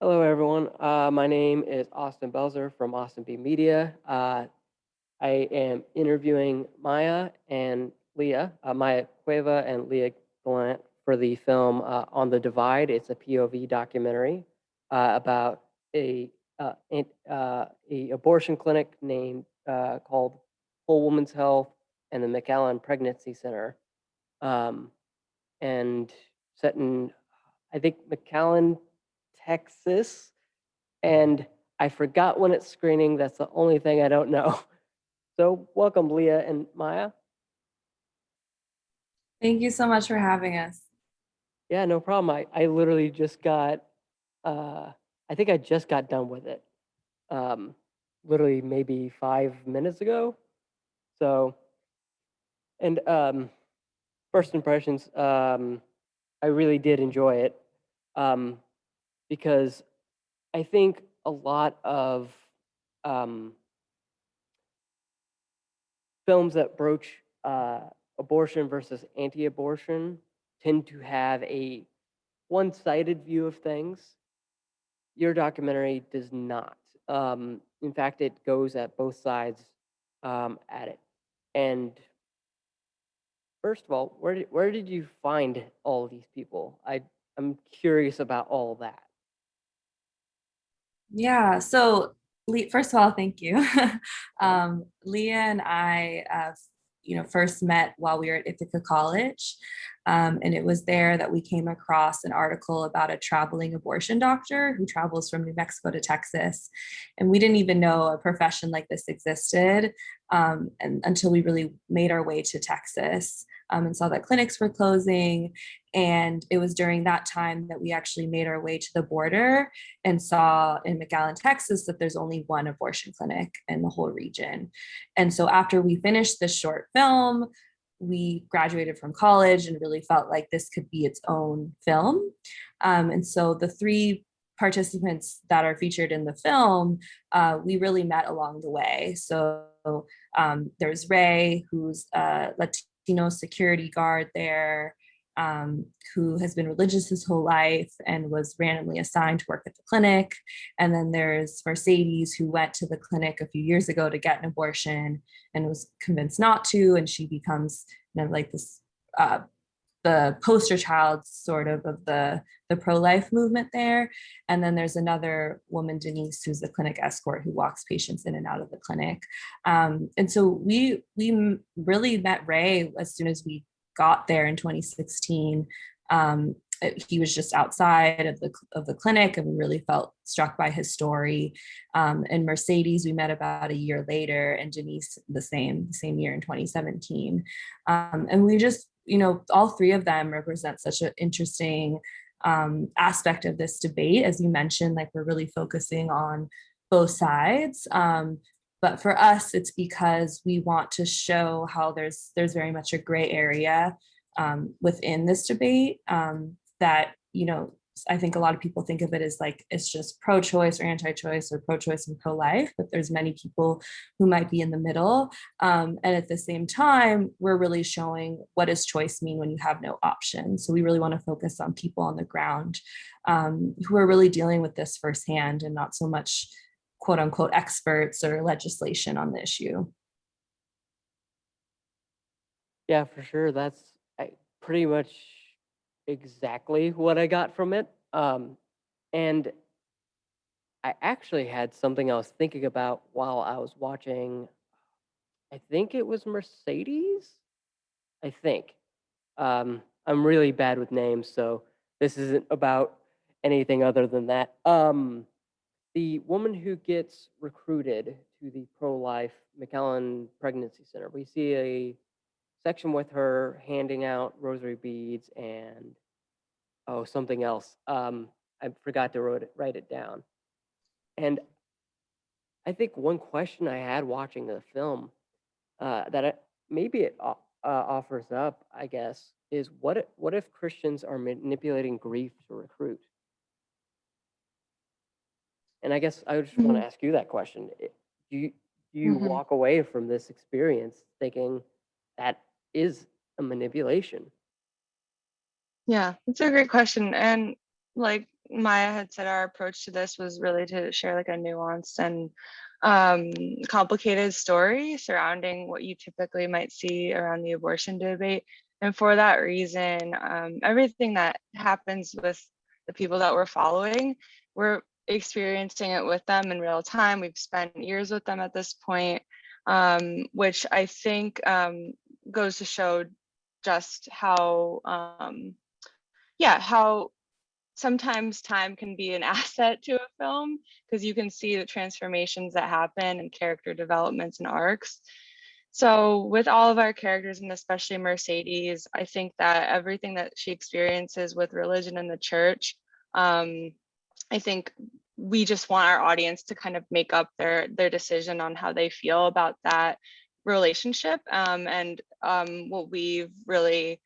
Hello, everyone. Uh, my name is Austin Belzer from Austin B Media. Uh, I am interviewing Maya and Leah, uh, Maya Cueva and Leah Galant for the film uh, On the Divide. It's a POV documentary uh, about a uh, a abortion clinic named called Whole Woman's Health and the McAllen Pregnancy Center, um, and set in I think McAllen, Texas, and I forgot when it's screening. That's the only thing I don't know. So welcome, Leah and Maya. Thank you so much for having us. Yeah, no problem. I, I literally just got, uh, I think I just got done with it. Um, literally maybe five minutes ago. So, and um, first impressions, um, I really did enjoy it um, because I think a lot of um, films that broach uh, abortion versus anti-abortion tend to have a one-sided view of things. Your documentary does not. Um, in fact, it goes at both sides um, at it. And first of all, where did, where did you find all these people? I I'm curious about all that. Yeah, so first of all, thank you. um, Leah and I, uh, you know, first met while we were at Ithaca College. Um, and it was there that we came across an article about a traveling abortion doctor who travels from New Mexico to Texas. And we didn't even know a profession like this existed um, and, until we really made our way to Texas um, and saw that clinics were closing. And it was during that time that we actually made our way to the border and saw in McAllen, Texas, that there's only one abortion clinic in the whole region. And so after we finished this short film, we graduated from college and really felt like this could be its own film. Um, and so the three participants that are featured in the film, uh, we really met along the way. So um, there's Ray, who's a Latino security guard there, um, who has been religious his whole life and was randomly assigned to work at the clinic. And then there's Mercedes, who went to the clinic a few years ago to get an abortion and was convinced not to. And she becomes you know, like this, uh, the poster child sort of of the, the pro-life movement there. And then there's another woman, Denise, who's the clinic escort who walks patients in and out of the clinic. Um, and so we, we really met Ray as soon as we got there in 2016, um, he was just outside of the of the clinic and we really felt struck by his story um, and mercedes we met about a year later and denise the same same year in 2017 um, and we just you know all three of them represent such an interesting um, aspect of this debate. As you mentioned like we're really focusing on both sides um, but for us, it's because we want to show how there's there's very much a gray area um, within this debate um, that, you know, I think a lot of people think of it as like it's just pro-choice or anti-choice or pro-choice and pro-life, but there's many people who might be in the middle. Um, and at the same time, we're really showing what does choice mean when you have no option. So we really want to focus on people on the ground um, who are really dealing with this firsthand and not so much quote unquote experts or legislation on the issue. Yeah, for sure. That's pretty much exactly what I got from it. Um, and I actually had something I was thinking about while I was watching. I think it was Mercedes. I think. Um, I'm really bad with names, so this isn't about anything other than that. Um, the woman who gets recruited to the pro-life McAllen Pregnancy Center, we see a section with her handing out rosary beads and oh something else. Um, I forgot to wrote it, write it down. And I think one question I had watching the film uh, that I, maybe it uh, offers up, I guess, is what if, what if Christians are manipulating grief to recruit? And I guess I just want Mm-hmm. to ask you that question. Do you, do you Mhm. walk away from this experience thinking that is a manipulation? Yeah, it's a great question. And like Maya had said, our approach to this was really to share like a nuanced and um, complicated story surrounding what you typically might see around the abortion debate. And for that reason, um, everything that happens with the people that we're following, we're experiencing it with them in real time. We've spent years with them at this point, um, which I think um, goes to show just how, um, yeah, how sometimes time can be an asset to a film because you can see the transformations that happen and character developments and arcs. So with all of our characters and especially Mercedes, I think that everything that she experiences with religion and the church, um, I think we just want our audience to kind of make up their their decision on how they feel about that relationship. Um, and um, what we've really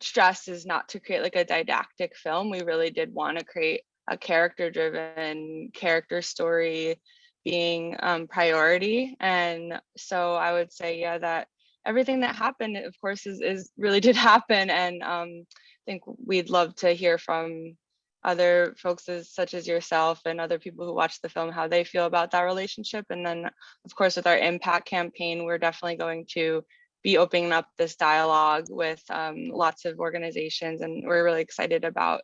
stressed is not to create like a didactic film. We really did want to create a character driven character story being um, priority. And so I would say, yeah, that everything that happened, of course, is, is really did happen. And um, I think we'd love to hear from other folks as, such as yourself and other people who watch the film, how they feel about that relationship. And then of course, with our impact campaign, we're definitely going to be opening up this dialogue with um, lots of organizations. And we're really excited about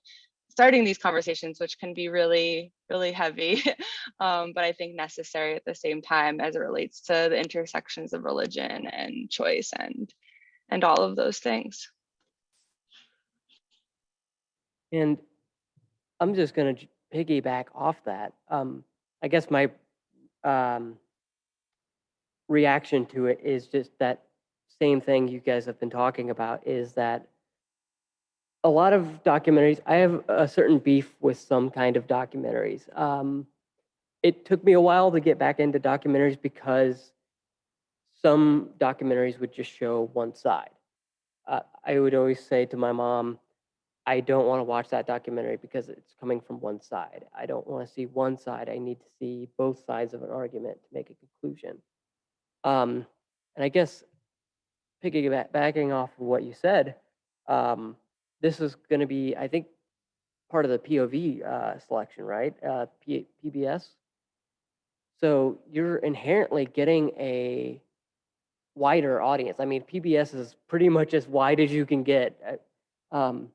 starting these conversations, which can be really, really heavy, um, but I think necessary at the same time as it relates to the intersections of religion and choice and and all of those things. And I'm just going to piggyback off that. Um, I guess my um, reaction to it is just that same thing you guys have been talking about is that a lot of documentaries, I have a certain beef with some kind of documentaries. Um, it took me a while to get back into documentaries because some documentaries would just show one side. Uh, I would always say to my mom, I don't want to watch that documentary because it's coming from one side. I don't want to see one side. I need to see both sides of an argument to make a conclusion. Um, and I guess piggybacking off of what you said, um, this is going to be, I think, part of the POV uh, selection, right? Uh, PBS. So you're inherently getting a wider audience. I mean, PBS is pretty much as wide as you can get. Uh, Um,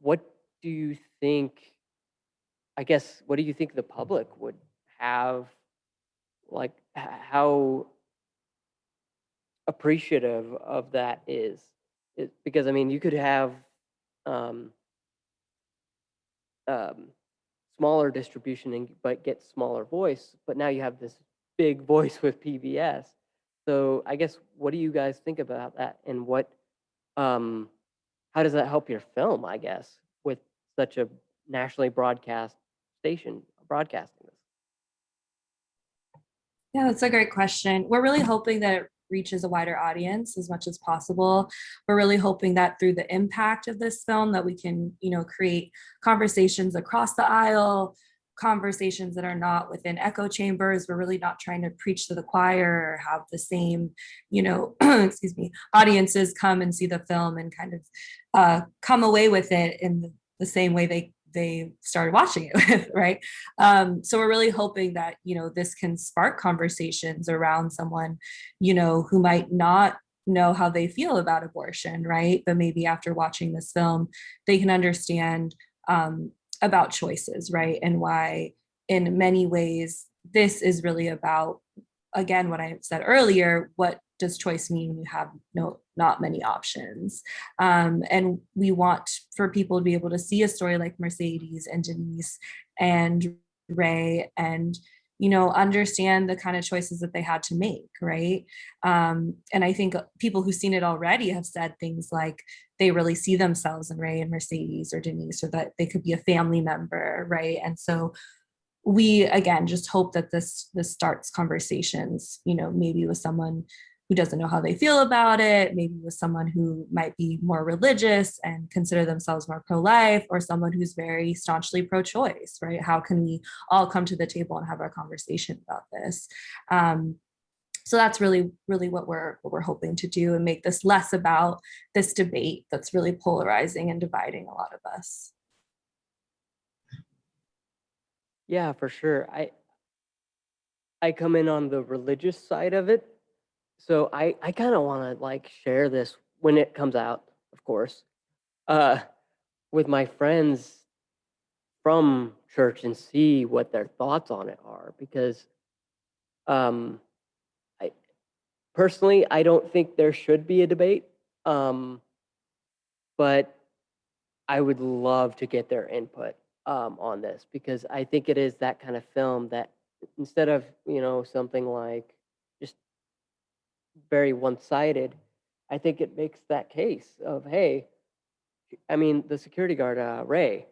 what do you think? I guess what do you think the public would have? Like, how appreciative of that is? It, because I mean, you could have um, um, smaller distribution and but get smaller voice, but now you have this big voice with PBS. So I guess what do you guys think about that, and what, um, how does that help your film? I guess with such a nationally broadcast station broadcasting this. Yeah, that's a great question. We're really hoping that it reaches a wider audience as much as possible. We're really hoping that through the impact of this film that we can, you know, create conversations across the aisle, conversations that are not within echo chambers. We're really not trying to preach to the choir or have the same, you know, excuse me, audiences come and see the film and kind of uh, come away with it in the, the same way they they started watching it with, right? Um, so we're really hoping that, you know, this can spark conversations around someone, you know, who might not know how they feel about abortion, right? But maybe after watching this film, they can understand um, about choices, right? And why in many ways, this is really about, again, what I said earlier, what does choice mean you have no not many options? Um, and we want for people to be able to see a story like mercedes and denise and ray and you know understand the kind of choices that they had to make right? Um, and i think people who've seen it already have said things like they really see themselves in ray and mercedes or denise or that they could be a family member right? And so we again just hope that this this starts conversations you know maybe with someone who doesn't know how they feel about it, maybe with someone who might be more religious and consider themselves more pro-life, or someone who's very staunchly pro-choice, right? How can we all come to the table and have a conversation about this? Um, so that's really, really what we're what we're hoping to do and make this less about this debate that's really polarizing and dividing a lot of us. Yeah, for sure. I I come in on the religious side of it. So I I kind of want to like share this when it comes out, of course. Uh with my friends from church and see what their thoughts on it are because um I personally I don't think there should be a debate. Um but I would love to get their input um, on this because I think it is that kind of film that instead of you know something like very one-sided, I think it makes that case of hey, I mean the security guard uh, Ray,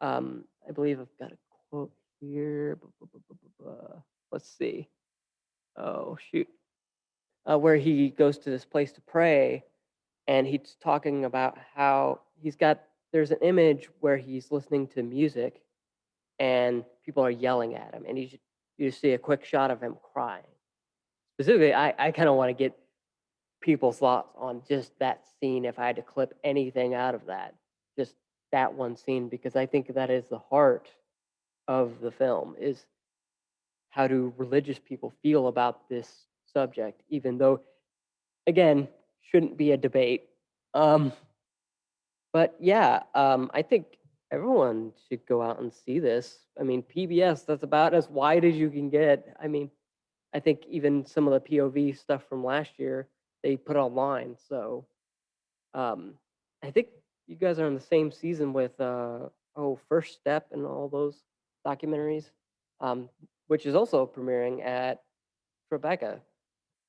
um, I believe I've got a quote here. Let's see. Oh shoot, uh, where he goes to this place to pray and he's talking about how he's got there's an image where he's listening to music and people are yelling at him and you you see a quick shot of him crying specifically i, I kind of want to get people's thoughts on just that scene if i had to clip anything out of that just that one scene because i think that is the heart of the film is how do religious people feel about this subject even though again shouldn't be a debate. Um but yeah um i think everyone should go out and see this. I mean pbs that's about as wide as you can get. I mean i think even some of the pov stuff from last year they put online so um i think you guys are in the same season with uh oh first step and all those documentaries um which is also premiering at Tribeca.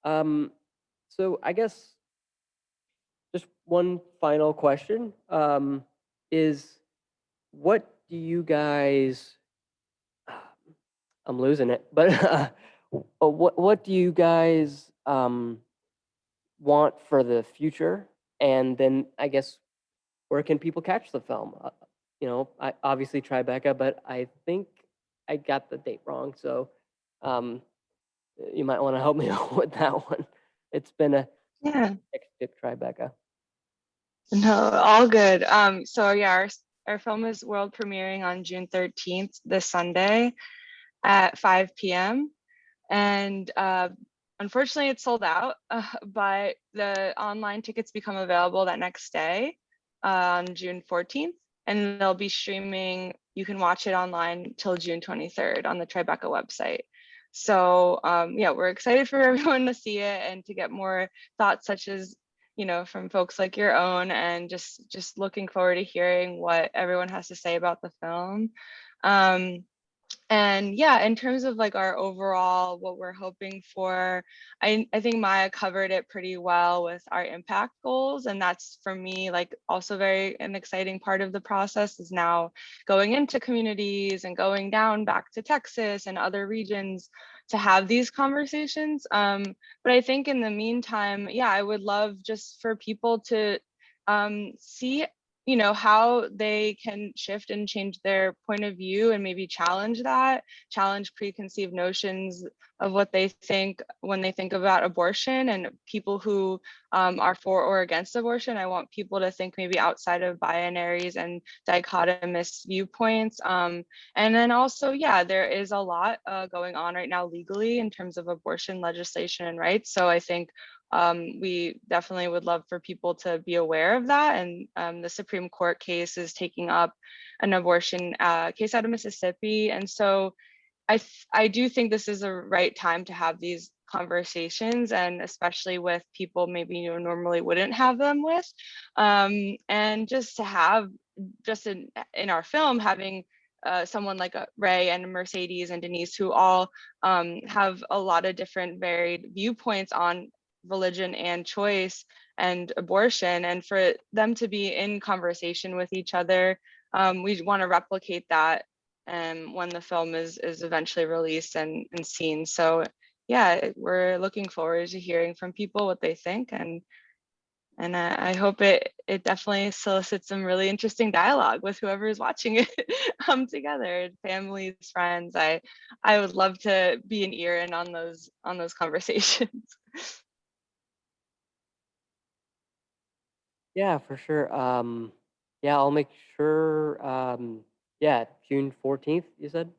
Um, so I guess just one final question um, is what do you guys I'm losing it, but what what do you guys um, want for the future? And then I guess where can people catch the film? Uh, you know, I obviously Tribeca, but I think I got the date wrong, so um, you might want to help me out with that one. It's been a Yeah. hectic Tribeca. No, all good. Um, so yeah, our, our film is world premiering on June 13th, this Sunday at 5 p.m. And uh, unfortunately, it's sold out, uh, but the online tickets become available that next day uh, on June 14th. And they'll be streaming, you can watch it online till June 23rd on the Tribeca website. So um, yeah, we're excited for everyone to see it and to get more thoughts such as you know from folks like your own and just just looking forward to hearing what everyone has to say about the film um and yeah in terms of like our overall what we're hoping for i i think maya covered it pretty well with our impact goals and that's for me like also very an exciting part of the process is now going into communities and going down back to texas and other regions to have these conversations um but I think in the meantime, yeah, I would love just for people to um, see, you know, how they can shift and change their point of view and maybe challenge that, challenge preconceived notions of what they think when they think about abortion and people who um, are for or against abortion. I want people to think maybe outside of binaries and dichotomous viewpoints. Um, and then also, yeah, there is a lot uh, going on right now legally in terms of abortion legislation and rights. So I think um, we definitely would love for people to be aware of that. And um, the Supreme Court case is taking up an abortion uh, case out of Mississippi. And so I, I do think this is a right time to have these conversations and especially with people maybe you normally wouldn't have them with um, and just to have just in in our film having uh, someone like Ray and Mercedes and Denise who all um, have a lot of different varied viewpoints on religion and choice and abortion and for them to be in conversation with each other um, we want to replicate that um, when the film is is eventually released and, and seen so yeah we're looking forward to hearing from people what they think and and uh, I hope it it definitely solicits some really interesting dialogue with whoever is watching it um together, families, friends. I I would love to be an ear in on those on those conversations. Yeah, for sure. Um, yeah, I'll make sure. Um, yeah, June 14th, you said?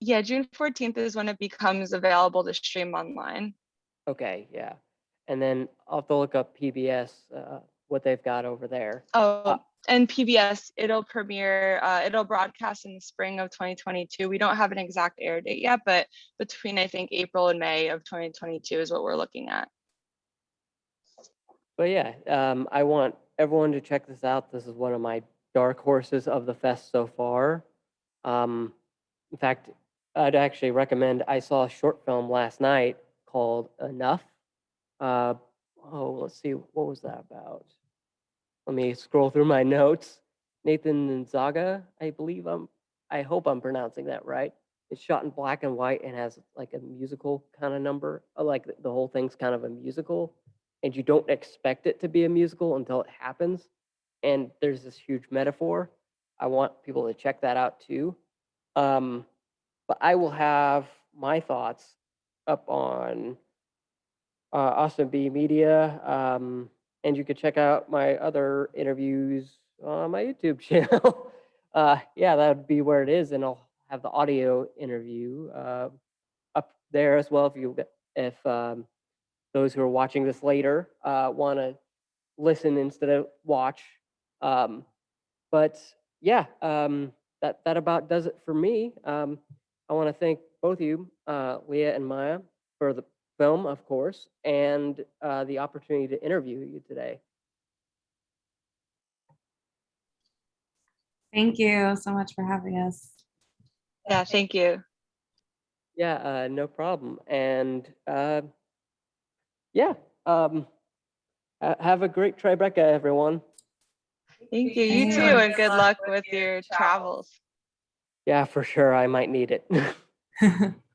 Yeah, June fourteenth is when it becomes available to stream online. Okay, yeah. And then I'll have to look up PBS, uh, what they've got over there. Oh, and PBS, it'll premiere, uh, it'll broadcast in the spring of 2022. We don't have an exact air date yet, but between, I think, April and May of 2022 is what we're looking at. But yeah, um, I want everyone to check this out. This is one of my dark horses of the fest so far. Um, in fact, I'd actually recommend. I saw a short film last night called Enough. Uh, oh, let's see, what was that about? Let me scroll through my notes. Nathan Zaga, I believe I'm. I hope I'm pronouncing that right. It's shot in black and white and has like a musical kind of number. uh, Like the whole thing's kind of a musical and you don't expect it to be a musical until it happens. And there's this huge metaphor. I want people to check that out too. Um, but I will have my thoughts up on uh, Austin B Media. Um, and you can check out my other interviews on my YouTube channel. uh, yeah, that would be where it is. And I'll have the audio interview uh, up there as well if you if um, those who are watching this later uh, want to listen instead of watch. Um, but yeah, um, that that about does it for me. Um, I want to thank both of you, uh, Leah and Maya, for the film, of course, and uh, the opportunity to interview you today. Thank you so much for having us. Yeah, thank you. Yeah, uh, no problem. And uh, yeah, um, have a great Tribeca, everyone. Thank you. You too, and good luck with your travels. Yeah, for sure. I might need it.